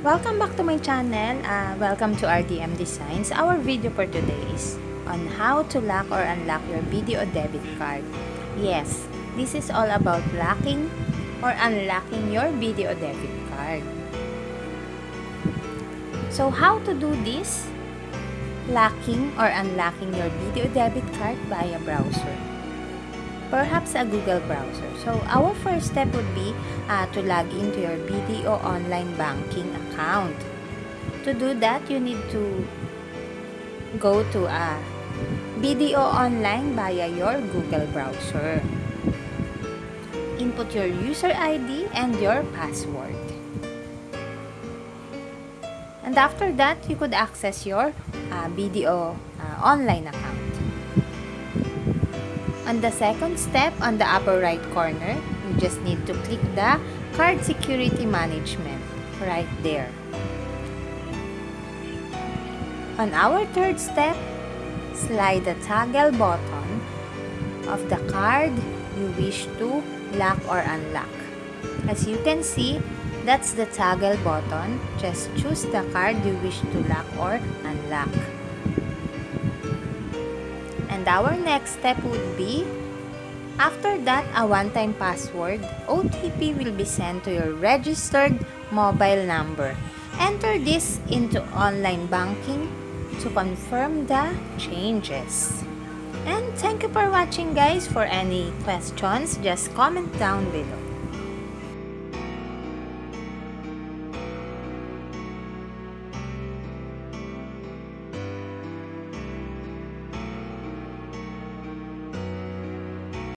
Welcome back to my channel. Uh, welcome to RDM Designs. Our video for today is on how to lock or unlock your BDO debit card. Yes, this is all about locking or unlocking your BDO debit card. So how to do this? Locking or unlocking your BDO debit card via browser perhaps a Google browser. So, our first step would be uh, to log into your BDO online banking account. To do that, you need to go to a BDO online via your Google browser. Input your user ID and your password. And after that, you could access your uh, BDO uh, online account. On the second step, on the upper right corner, you just need to click the Card Security Management right there. On our third step, slide the toggle button of the card you wish to lock or unlock. As you can see, that's the toggle button. Just choose the card you wish to lock or unlock. And our next step would be, after that, a one-time password, OTP will be sent to your registered mobile number. Enter this into online banking to confirm the changes. And thank you for watching guys. For any questions, just comment down below.